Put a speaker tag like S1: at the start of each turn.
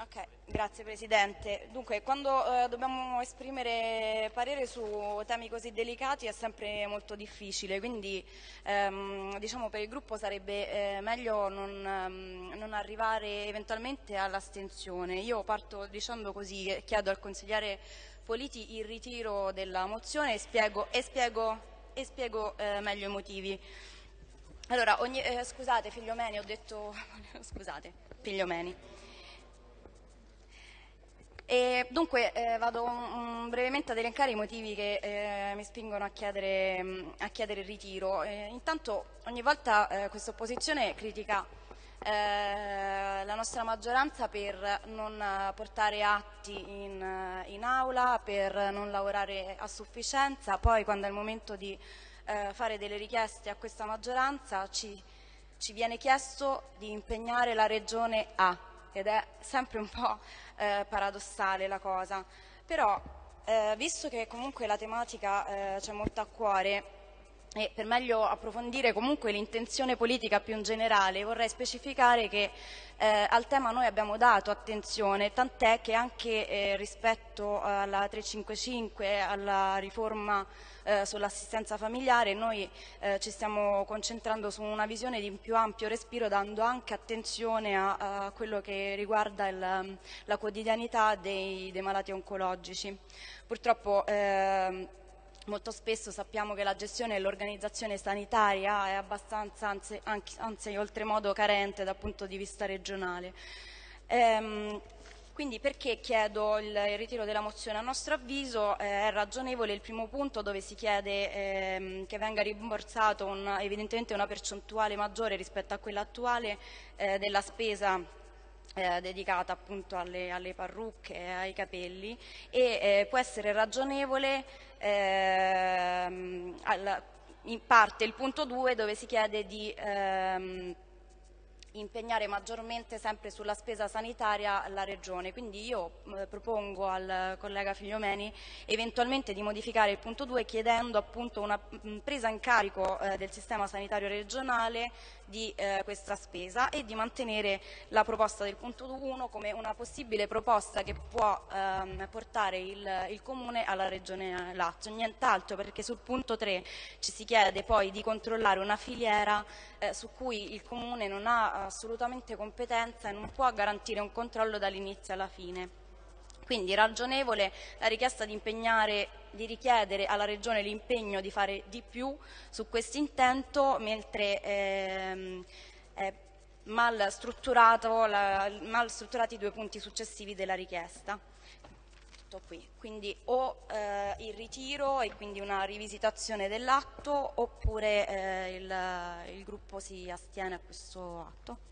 S1: Ok, grazie Presidente. Dunque, quando eh, dobbiamo esprimere parere su temi così delicati è sempre molto difficile, quindi ehm, diciamo per il gruppo sarebbe eh, meglio non, ehm, non, arrivare eventualmente all'astensione. Io parto dicendo così, chiedo al consigliere Politi il ritiro della mozione e spiego, e spiego, e spiego eh, meglio i motivi. Allora, ogni, eh, scusate, Figliomeni, ho detto... scusate, Figliomeni. E dunque eh, vado um, brevemente ad elencare i motivi che eh, mi spingono a chiedere, um, a chiedere il ritiro. Eh, intanto ogni volta eh, questa opposizione critica eh, la nostra maggioranza per non portare atti in, in, aula, per non lavorare a sufficienza, poi quando è il momento di eh, fare delle richieste a questa maggioranza ci, ci viene chiesto di impegnare la regione A ed è sempre un po' eh, paradossale la cosa. Però, eh, visto che comunque la tematica eh, c'è molto a cuore e per meglio approfondire comunque l'intenzione politica più in generale, vorrei specificare che eh, al tema noi abbiamo dato attenzione, tant'è che anche eh, rispetto alla 355, alla riforma eh, sull'assistenza familiare, noi eh, ci stiamo concentrando su una visione di più ampio respiro dando anche attenzione a, a quello che riguarda il, la quotidianità dei, dei, malati oncologici. Purtroppo eh, molto spesso sappiamo che la gestione e l'organizzazione sanitaria è abbastanza, anzi, anzi oltremodo carente dal punto di vista regionale. Ehm, quindi perché chiedo il, il, ritiro della mozione? A nostro avviso eh, è ragionevole il primo punto dove si chiede ehm, che venga rimborsato un, evidentemente una percentuale maggiore rispetto a quella attuale eh, della spesa eh, dedicata appunto alle, alle, parrucche e ai capelli e eh, può essere ragionevole ehm, al, in parte il punto 2 dove si chiede di ehm, impegnare maggiormente sempre sulla spesa sanitaria la Regione. Quindi io propongo al collega Figliomeni eventualmente di modificare il punto 2 chiedendo appunto una presa in carico eh, del sistema sanitario regionale di eh, questa spesa e di mantenere la proposta del punto 1 come una possibile proposta che può ehm, portare il, il, Comune alla Regione Lazio. Nient'altro perché sul punto 3 ci si chiede poi di controllare una filiera eh, su cui il Comune non ha assolutamente competenza e non può garantire un controllo dall'inizio alla fine. Quindi ragionevole la richiesta di, di richiedere alla Regione l'impegno di fare di più su questo intento, mentre ehm, è mal, la, mal strutturati i due punti successivi della richiesta. Tutto qui. Quindi o eh, il ritiro e quindi una rivisitazione dell'atto oppure eh, il, il gruppo si astiene a questo atto.